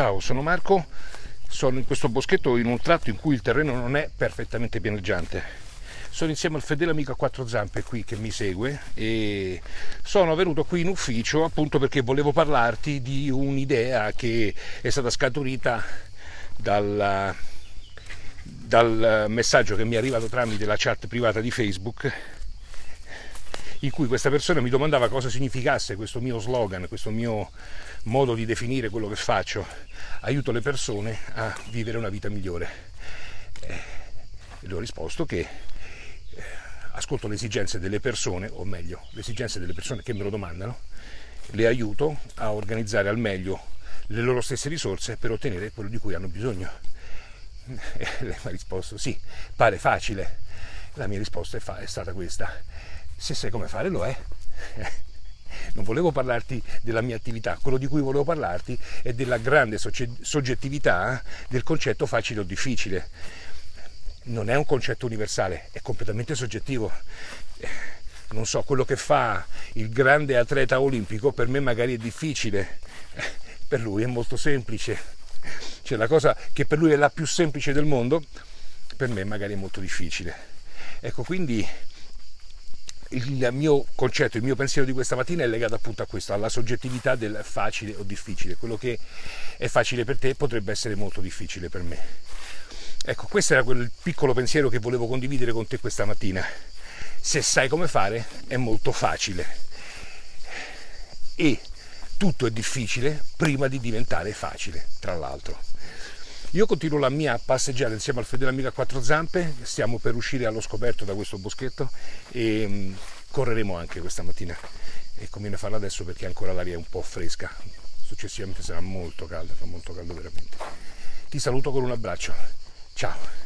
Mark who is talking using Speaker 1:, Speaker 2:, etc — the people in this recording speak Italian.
Speaker 1: Ciao, sono Marco, sono in questo boschetto in un tratto in cui il terreno non è perfettamente pianeggiante. Sono insieme al fedele amico a quattro zampe qui che mi segue e sono venuto qui in ufficio appunto perché volevo parlarti di un'idea che è stata scaturita dal, dal messaggio che mi è arrivato tramite la chat privata di Facebook in cui questa persona mi domandava cosa significasse questo mio slogan, questo mio modo di definire quello che faccio, aiuto le persone a vivere una vita migliore. E le ho risposto che eh, ascolto le esigenze delle persone, o meglio, le esigenze delle persone che me lo domandano, le aiuto a organizzare al meglio le loro stesse risorse per ottenere quello di cui hanno bisogno. E lei mi ha risposto sì, pare facile. La mia risposta è, fa- è stata questa. Se sai come fare lo è non volevo parlarti della mia attività, quello di cui volevo parlarti è della grande soggettività del concetto facile o difficile. Non è un concetto universale, è completamente soggettivo. Non so, quello che fa il grande atleta olimpico per me magari è difficile, per lui è molto semplice. Cioè la cosa che per lui è la più semplice del mondo, per me magari è molto difficile. Ecco, quindi il mio concetto, il mio pensiero di questa mattina è legato appunto a questo, alla soggettività del facile o difficile. Quello che è facile per te potrebbe essere molto difficile per me. Ecco, questo era quel piccolo pensiero che volevo condividere con te questa mattina. Se sai come fare è molto facile. E tutto è difficile prima di diventare facile, tra l'altro. Io continuo la mia passeggiata insieme al fedele amico a quattro zampe, stiamo per uscire allo scoperto da questo boschetto e mm, correremo anche questa mattina e conviene farlo adesso perché ancora l'aria è un po' fresca, successivamente sarà molto calda, fa molto caldo veramente. Ti saluto con un abbraccio, ciao!